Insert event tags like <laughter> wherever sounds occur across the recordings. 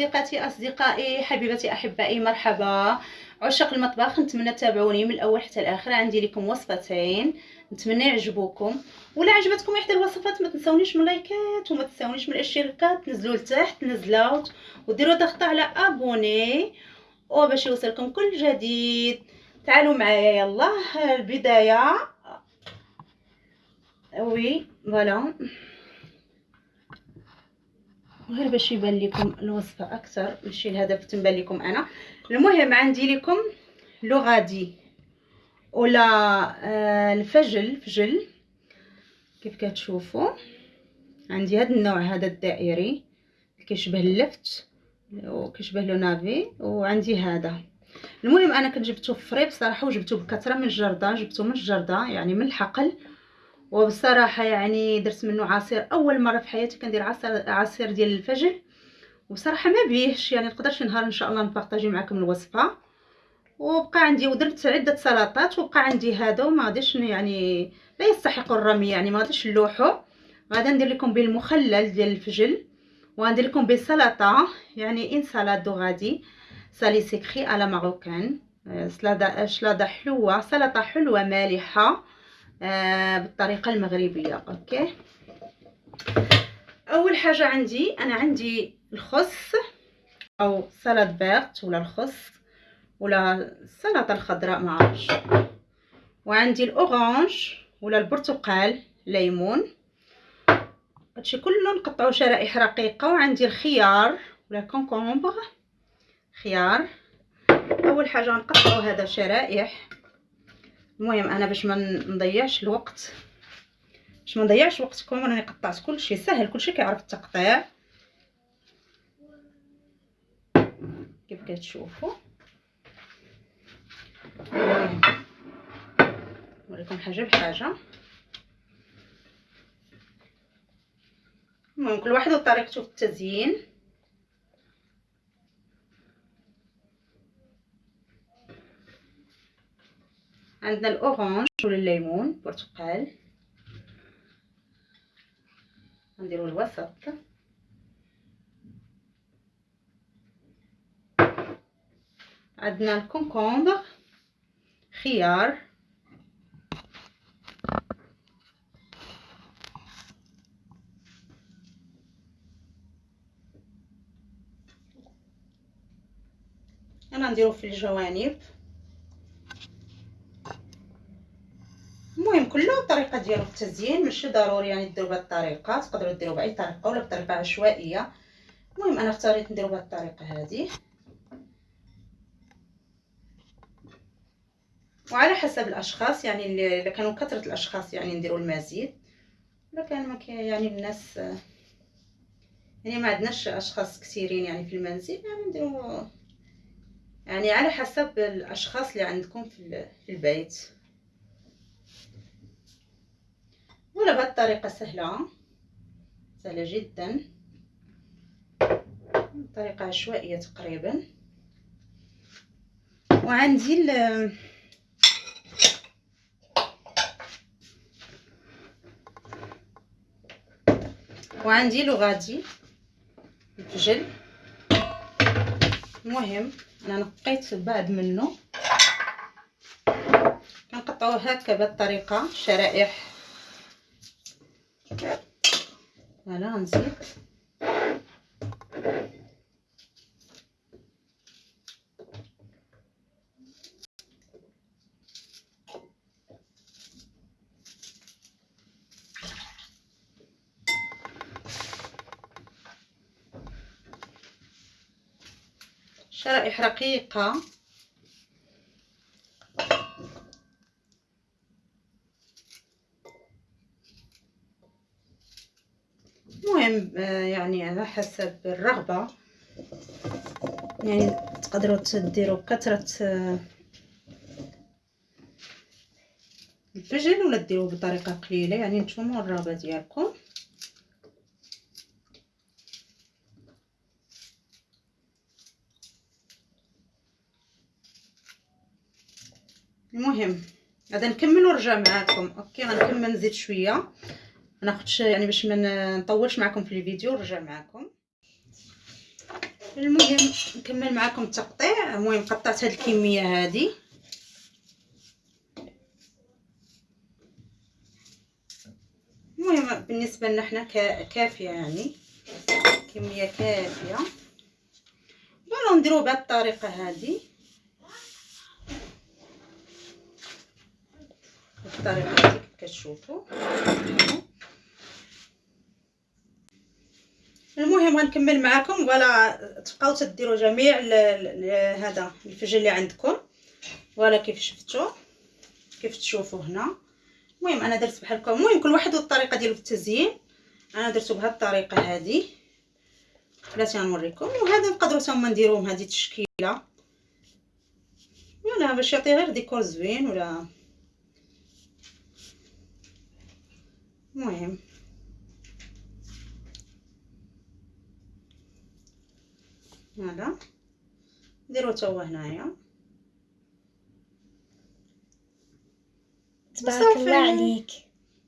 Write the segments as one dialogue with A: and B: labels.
A: صديقاتي أصدقائي حبيبتي أحبائي مرحبا. عشاق المطبخ نتمنى تتابعوني من الأول حتى الآخر. عندي لكم وصفتين. نتمنى يعجبوكم. ولا عجبتكم إحدى الوصفات ما تنسونيش من لايكات وما تنسونيش من الاشتراكات. تنزلوا لتحت نزلوا وديروا ضغط على abonner. وباش يوصلكم كل جديد. تعالوا معايا يلا. البداية. Oui voilà. غير باش يبان لكم الوصفه أكثر ماشي الهدف تنبان لكم أنا. المهم عندي لكم لغادي. ولا آه الفجل فجل. كيف كتشوفوا؟ عندي هذا النوع هذا الدائري. كيشبه اللفت وكيشبه لو نافي. وعندي هذا. المهم أنا كنت جبته فري بصراحة وجبته بكثرة من الجردة. جبته من الجردة يعني من الحقل. وبصراحة يعني درت منه عصير أول مرة في حياتي كندير عصير عصير ديال الفجل. وصراحه ما بيهش يعني نقدرش نهار إن شاء الله نبارطاجي معكم الوصفة. وبقى عندي ودرت عدة سلطات وبقى عندي هذا وما غاديش يعني لا يستحق الرمي يعني ما غاديش نلوحو. غادي ندير لكم بالمخلل ديال الفجل وغندير لكم بالسلطه يعني une salade و غادي. salé sucré à la marocaine. سلادة شلاده حلوة سلطة حلوة مالحة. آه بالطريقة المغربية. OK. أول حاجة عندي أنا عندي الخس أو سلطة verte ولا الخس ولا السلطه الخضراء ما عرفتش. وعندي ال orange ولا البرتقال ليمون. هادشي كله نقطعو شرائح رقيقة. وعندي الخيار ولا كونكومبر. خيار. أول حاجة نقطعو هذا شرائح المهم أنا باش ما نضيعش الوقت. باش ما نضيعش وقتكم راني قطعت كلشي سهل كلشي كيعرف التقطيع. كيف كتشوفوا نوريكم حاجة بحاجة. المهم كل واحد وطريقته في التزيين. عندنا ال orange ولا الليمون برتقال. نديرو الوسط. عندنا ال concombre خيار. أنا نديرو في الجوانب. المهم كله الطريقة ديالو في التزيين ماشي ضروري يعني ديروا بهذه الطريقة تقدروا ديروا بأي طريقة ولا بطريقة عشوائية. المهم أنا اختاريت نديرو بهذه الطريقة هذه وعلى حسب الأشخاص يعني اللي كانوا كثرة الأشخاص يعني نديروا المزيد. الا كان ما يعني الناس يعني ما عندناش أشخاص كثيرين يعني في المنزل يعني نديروا يعني على حسب الأشخاص اللي عندكم في البيت. الطريقة سهلة. سهلة جدا. طريقة عشوائية تقريبا. وعندي وعندي لغادي الفجل المهم أنا نقيت بعض منه. كنقطعوه هكا بهذه الطريقة شرائح فوالا نزيد شرائح رقيقة المهم يعني على حسب الرغبة. يعني تقدروا تديروا كثرة الفجل ولا ديروه بطريقة قليلة؟ يعني نتوما الرغبة ديالكم. المهم غادا نكمل ونرجع معاكم. أوكي غنكمل نزيد شوية. ناخذش يعني باش ما نطولش معكم في الفيديو نرجع معكم. المهم نكمل معكم التقطيع. المهم قطعت هاد الكمية هذه المهم بالنسبة لنا حنا كافية يعني. كمية كافية. voilà نديرو بهاد الطريقة هذه بالطريقة هذه كيف كتشوفوا المهم غنكمل معكم voilà تبقاو تديروا جميع هذا الفجل اللي عندكم. voilà كيف شفتوا كيف تشوفوا هنا؟ المهم أنا درت بحال هكا. المهم كل واحد والطريقة ديالو في التزيين أنا درتو بهاد الطريقة هذه. بلاتي غنوريكم وهذا نقدروا حتى نديروهم هذه التشكيلة. ولا باش يعطي غير ديكور زوين ولا؟ المهم. هذا نديرو هو هنايا.
B: تبارك الله عليك.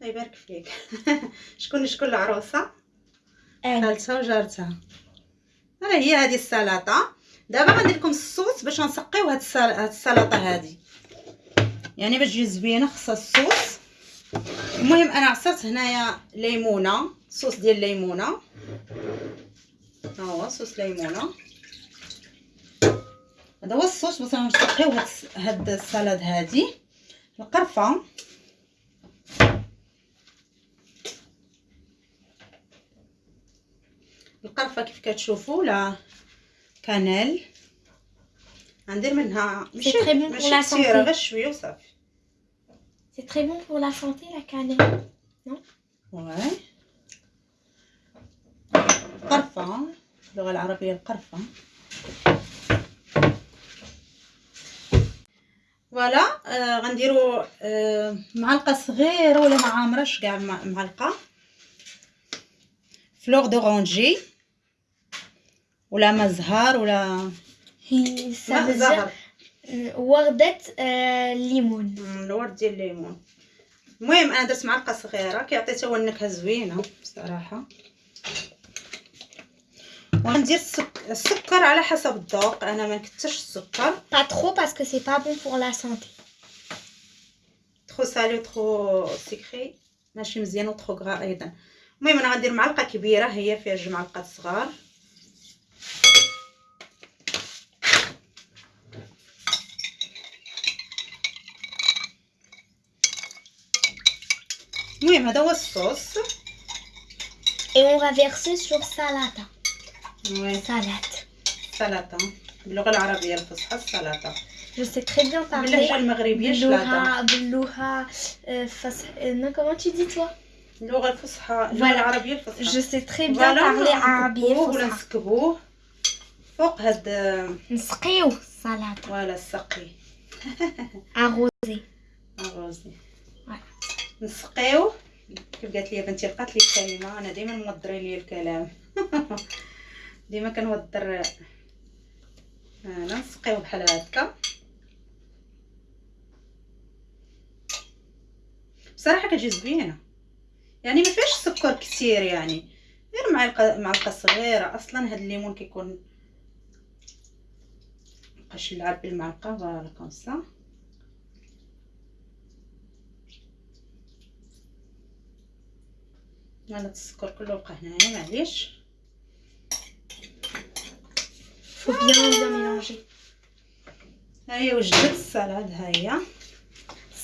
A: الله يبارك فيك. <laughs> شكون شكون
B: العروسة؟
A: خالتها وجارتها. راه هي هذه السلطة. دابا غندير لكم الصوص باش نسقيو هاد السل- هاد السلطة هذه يعني باش تجي زوينة خصها الصوص. المهم أنا عصرت هنايا ليمونة صوص ديال الليمونه ها هو صوص ليمونة. هذا هو الصوص. باش نسقيو هاد هاد السلطه هذه القرفة. القرفة كيف كتشوفوا؟ لا. كانيل غندير منها. ماشي ماشي كثيره. غير شوية وصافي.
B: C'est très bon pour la santé la cannelle.
A: واي قرفة. اللغة العربية القرفة. voilà آه غنديرو آه معلقة صغيرة ولا ما عامرش كاع مع- معلقه fleur d'oranger ولا ما زهر ولا
B: veut
A: زهر.
B: وردة آه، ليمون.
A: مم، الورد ديال الليمون. المهم أنا درت معلقة صغيرة كيعطي حتى هو النكهة زوينة بصراحة. وغندير السك... السكر على حسب الذوق. أنا ما نكثرش السكر.
B: Pas trop parce que c'est pas bon pour la santé.
A: trop salé و trop sucré ماشي مزيان و trop gras أيضا. المهم أنا غندير معلقة كبيرة. هي فيها جوج معلقات صغار. المهم هذا هو الصوص.
B: Et on va verser sur salata.
A: وي
B: Salade.
A: سلطة. باللغة العربية الفصحى
B: sais très bien parler.
A: باللهجة المغربية شلاطه
B: باللغة باللغة آه، فصح comment tu dis toi
A: اللغة الفصحى. العربية
B: Je
A: الفصحى
B: sais très bien
A: فوالا
B: parler عربية
A: نكبوه ولا
B: فصحى
A: نسكبوه فوق هاد
B: نسقيو salade
A: فوالا السقي الروزي
B: Ouais.
A: نسقيو كيف قالت لي بنتي لقات لي الكلمة أنا دائما موضرين لي الكلام. <laughs> ديما كنوضر أنا نسقيو بحال هكا. بصراحة كتجي زوينة. يعني ما فيهاش سكر كثير يعني. غير معلقه معلقه صغيرة. أصلا هاد الليمون كيكون مبقاش نلعب بالمعلقه voilà comme ça هذا السكر كله بقى هنايا معليش.
B: faut bien bien mélanger
A: ها هي وجدت السلطه ها هي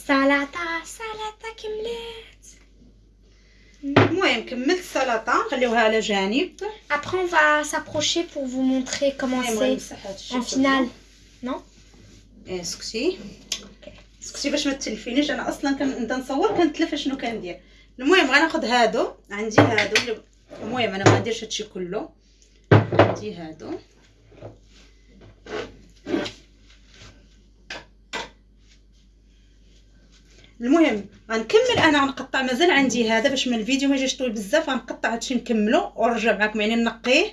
B: salata salata كملت
A: المهم كملت السلطه نخليوها على جانب
B: après on va s'approcher pour vous montrer comment
A: المهم
B: c'est
A: غنمسح هاد الشيء
B: en finale non
A: ايه سكتي سكتي باش ما تلفينيش انا اصلا كنبدا نصور كنتلف شنو كندير المهم غناخد هادو عندي هادو اللي- المهم انا ما نديرش هادشي كله عندي هادو المهم غنكمل. أنا غنقطع مازال عندي هذا باش من الفيديو ما يجيش طويل بزاف غنقطع هادشي نكملو ونرجع معكم يعني نقيه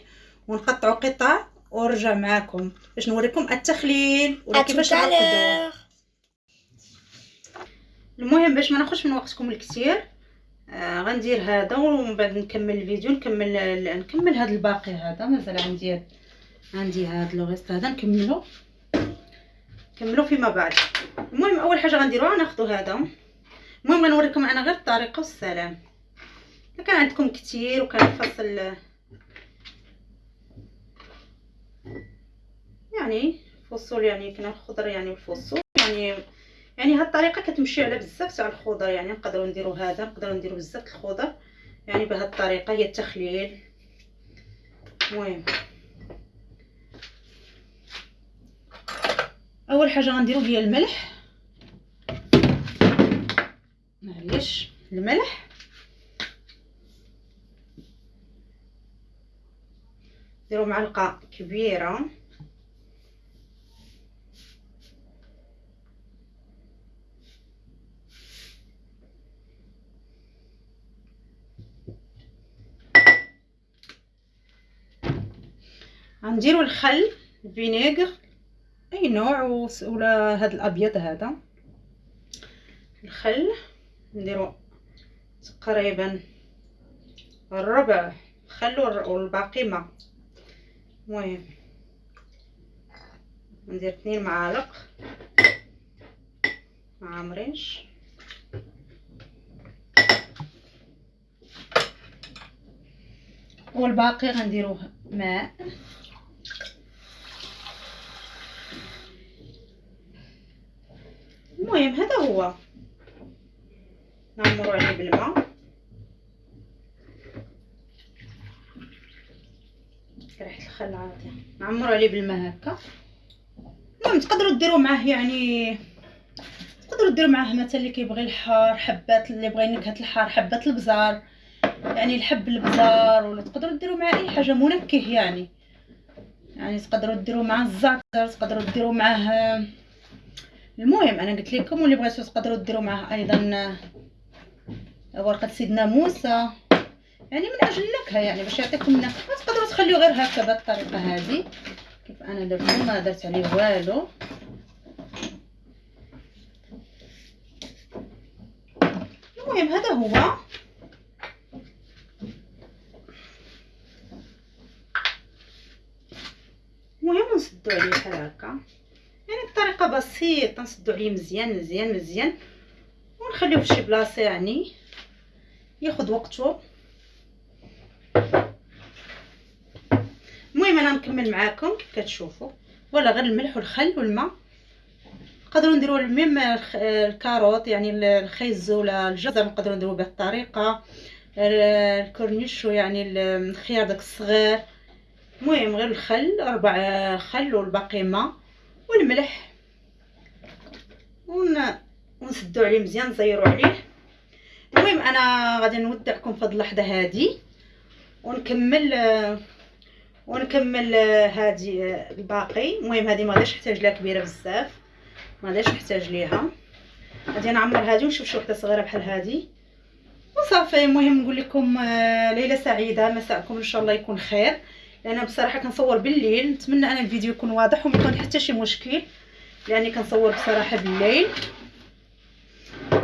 A: ونقطعو قطع ونرجع معكم باش نوريكم التخليل. ولا
B: tout
A: كيفاش المهم باش ما ناخذش من وقتكم الكثير آه غندير هذا ومن بعد نكمل الفيديو نكمل نكمل هذا الباقي هذا. مازال عندي عندي هاد لو ريست هذا نكملو. نكملو فيما بعد. المهم أول حاجة غنديروها ناخذ هذا. المهم غنوريكم أنا غير الطريقة والسلام. كان عندكم كثير وكان فصل يعني فصول يعني كنا الخضر يعني الفصول. يعني يعني هاد الطريقة كتمشي على بزاف تاع الخضر يعني نقدروا نديروا هذا نقدروا نديروا بزاف الخضر. يعني بهاد الطريقة هي التخليل المهم. أول حاجة غنديروا هي الملح. معليش الملح. نديروا معلقة كبيرة. غنديروا الخل الفينيغر. أي نوع ولا هذا الأبيض هذا؟ الخل نديرو تقريبا الربع خل والباقي ما. المهم ندير اثنين معالق مع مريش والباقي غنديروه ماء المهم هذا هو. نعمرو عليه بالماء ريحه الخل عاطيه نعمرو عليه بالماء هكا. المهم تقدروا ديروا معاه يعني تقدروا ديروا معاه مثلا اللي كيبغي الحار حبات اللي بغى نكهه الحار حبات البزار. يعني الحب البزار ولا تقدروا ديروا معاه أي حاجة منكه يعني. يعني تقدروا ديروا معاه الزعتر تقدروا ديروا معاه المهم أنا قلت لكم واللي بغيتو تقدروا ديروا معاه أيضا ورقة سيدنا موسى. يعني من أجل النكهة يعني باش يعطيكم النكهة. تقدروا تخليو غير هكا بهذه الطريقة هذه. كيف أنا درت ما درت عليه والو. المهم هذا هو. المهم نسدو عليه بحال هكا. يعني بطريقة بسيطة نسدو عليه مزيان مزيان مزيان ونخليوه في شي بلاصة يعني ياخذ وقته. المهم أنا نكمل معاكم كيف كتشوفوا. ولا غير الملح والخل والماء. نقدروا نديروا même ال carotte يعني الخيز ولا الجزر نقدروا نديروا بهذه الطريقة. ال cornichon يعني الخيار داك الصغير. المهم غير الخل ربع خل والباقي ماء. والملح ون ونسدو عليه مزيان نزيرو عليه. المهم أنا غادي نودعكم في هذه اللحظة هذه ونكمل ونكمل هذه الباقي. المهم هذه ما غاديش نحتاج لها كبيرة بزاف. ما غاديش نحتاج ليها. غادي نعمر هذه ونشوف شي وحدة صغيرة بحال هذه وصافي المهم نقول لكم آه، ليلة سعيدة. مساءكم. إن شاء الله يكون خير. لأن بصراحة كنصور بالليل نتمنى أن الفيديو يكون واضح وما يكون حتى شي مشكل لأني كنصور بصراحة بالليل.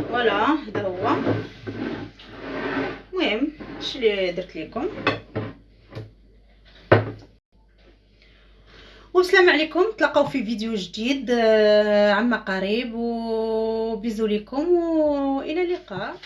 A: فوالا هذا هو. المهم اش اللي درت لكم؟ والسلام عليكم. تلاقاو في فيديو جديد آه، عما قريب وبيزو لكم وإلى اللقاء.